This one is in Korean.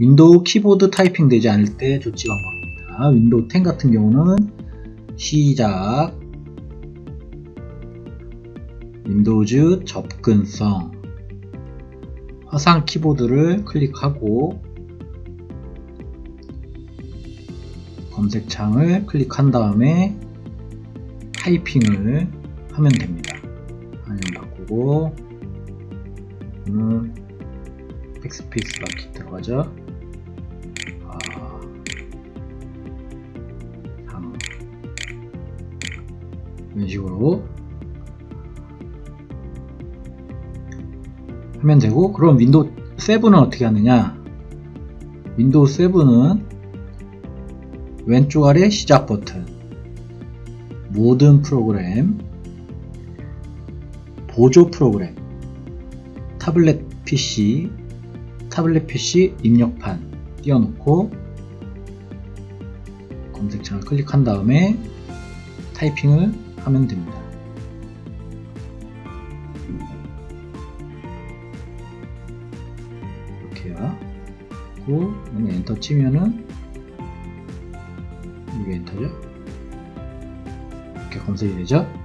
윈도우 키보드 타이핑 되지 않을 때 조치 방법입니다. 윈도우 10 같은 경우는 시작 윈도우즈 접근성 화상 키보드를 클릭하고 검색창을 클릭한 다음에 타이핑을 하면 됩니다. 화면 바꾸고 오늘 백스페이스 바퀴 들어가죠. 이런 식으로 하면 되고 그럼 윈도우 7은 어떻게 하느냐? 윈도우 7은 왼쪽 아래 시작 버튼 모든 프로그램 보조 프로그램 타블렛 PC 타블렛 PC 입력판 띄워놓고 검색창을 클릭한 다음에 타이핑을 하면 됩니다. 이렇게요. 그리고 여기 엔터 치면은 이게 엔터죠. 이렇게 검색이 되죠.